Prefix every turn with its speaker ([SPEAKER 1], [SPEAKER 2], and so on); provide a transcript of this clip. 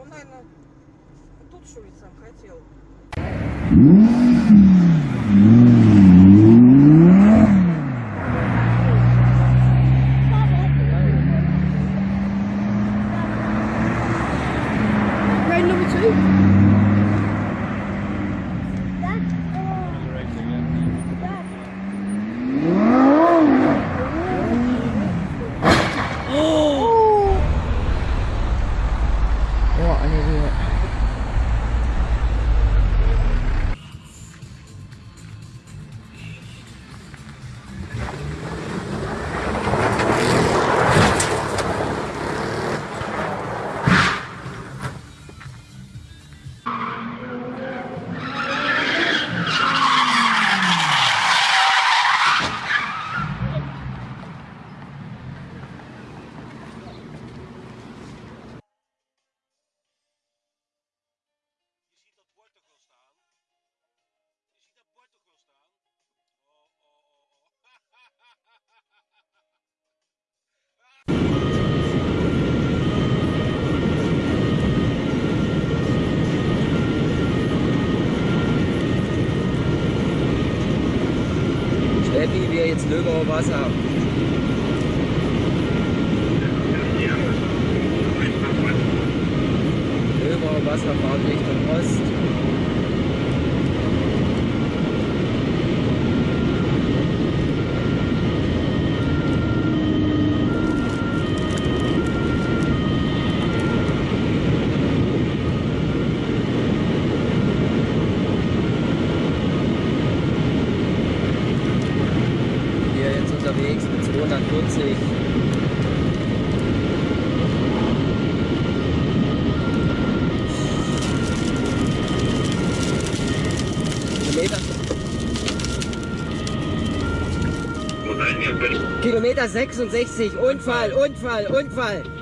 [SPEAKER 1] Он, наверное, тут
[SPEAKER 2] шурить сам хотел.
[SPEAKER 3] Oh,
[SPEAKER 4] oh.
[SPEAKER 3] Steffi, wir jetzt Löbauer Wasser. Löbauer Wasser fahren Richtung Ost. 240. Kilometer. Kilometer 66, Unfall, Unfall, Unfall.